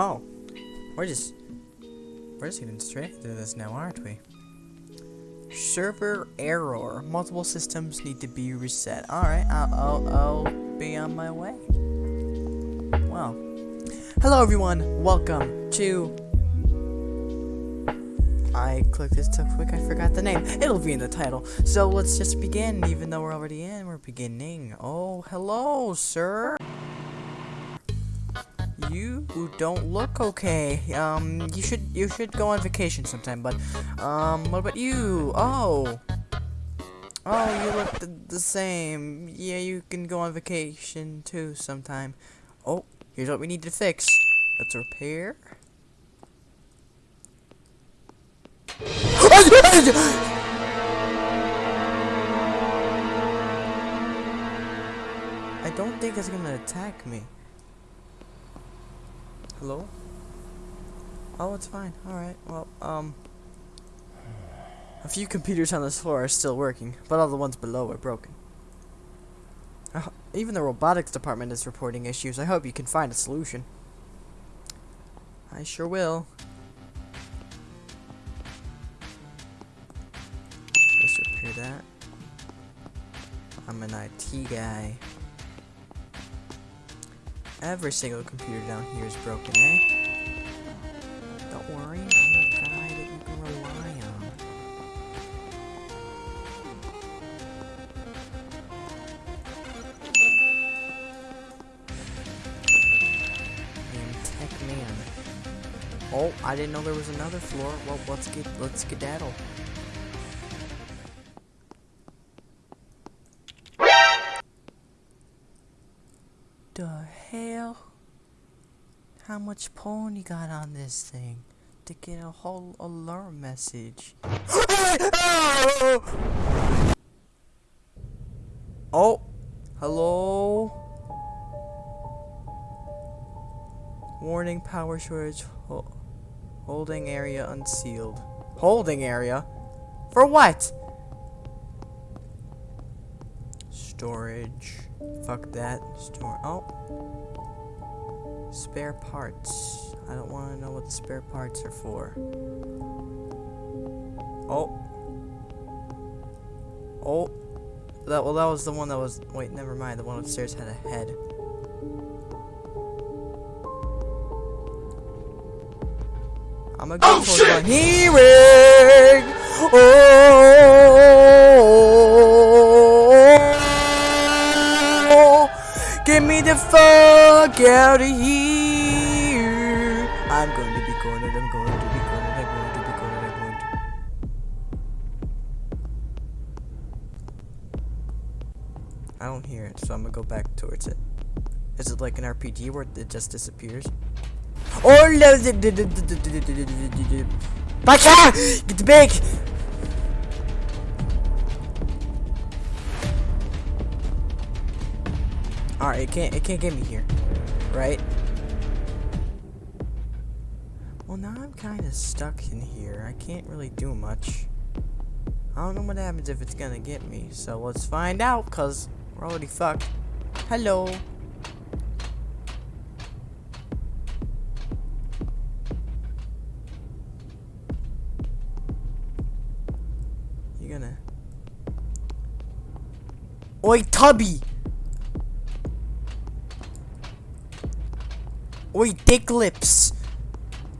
Oh, we're just we're just getting straight into this now, aren't we? Server error. Multiple systems need to be reset. All right, I'll I'll, I'll be on my way. Well, hello everyone. Welcome to. I clicked this too quick. I forgot the name. It'll be in the title. So let's just begin. Even though we're already in, we're beginning. Oh, hello, sir you don't look okay. Um, you should you should go on vacation sometime. But um, what about you? Oh, oh, you look the, the same. Yeah, you can go on vacation too sometime. Oh, here's what we need to fix. Let's repair. I don't think it's gonna attack me. Hello? Oh, it's fine. Alright, well, um... A few computers on this floor are still working, but all the ones below are broken. Uh, even the robotics department is reporting issues. I hope you can find a solution. I sure will. Let's repair that. I'm an IT guy. Every single computer down here is broken, eh? Don't worry, I'm a guy that you can rely on. Tech Man. Oh, I didn't know there was another floor. Well, let's get let's skedaddle. The hell? How much porn you got on this thing? To get a whole alarm message. oh, hello? Warning power shortage. Ho holding area unsealed. Holding area? For what? Storage. Fuck that. Store. Oh. Spare parts. I don't want to know what the spare parts are for. Oh. Oh. That well, that was the one that was. Wait, never mind. The one upstairs had a head. I'm gonna go oh, for one hearing. Oh, out of here. I'm going to be cornered. I'm going to be cornered. I'm going to be cornered. I'm going to. I don't hear it, so I'm gonna go back towards it. Is it like an RPG where it just disappears? Oh, Bacha! Get big! Alright, it can't it can't get me here. Right? Well now I'm kinda stuck in here. I can't really do much. I don't know what happens if it's gonna get me, so let's find out, cause we're already fucked. Hello. You're gonna... Oi, Tubby! Oi, Dick Lips!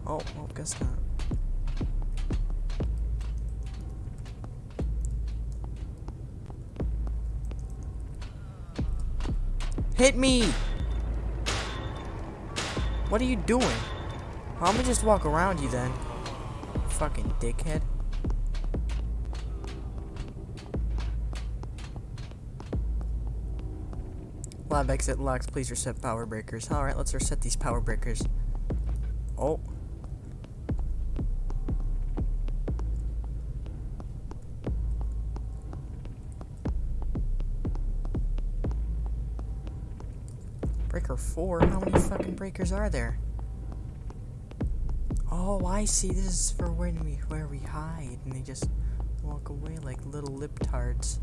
Oh, well, guess not. Hit me! What are you doing? I'm gonna just walk around you then. Fucking dickhead. Lab exit locks. Please reset power breakers. Alright, let's reset these power breakers. Oh. Breaker 4? How many fucking breakers are there? Oh, I see. This is for when we where we hide and they just walk away like little lip tards.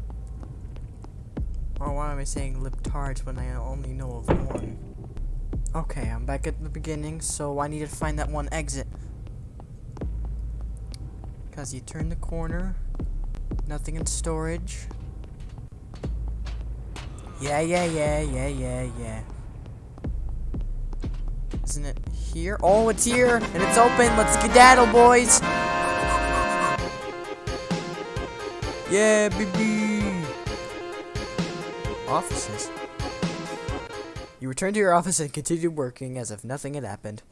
Or why am I saying lip tarts when I only know of one? Okay, I'm back at the beginning, so I need to find that one exit. Cause you turn the corner, nothing in storage. Yeah, yeah, yeah, yeah, yeah, yeah. Isn't it here? Oh, it's here, and it's open. Let's skedaddle, boys. Yeah, baby. Offices. You return to your office and continue working as if nothing had happened.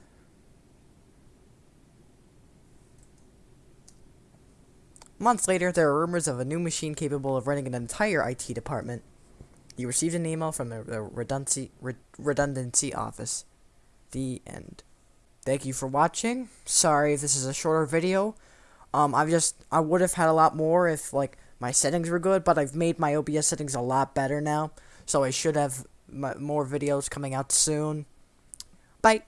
Months later, there are rumors of a new machine capable of running an entire IT department. You received an email from the, redundancy, re redundancy office. The end. Thank you for watching. Sorry if this is a shorter video. Um, I've just, I would have had a lot more if, like, my settings were good, but I've made my OBS settings a lot better now. So I should have more videos coming out soon. Bye.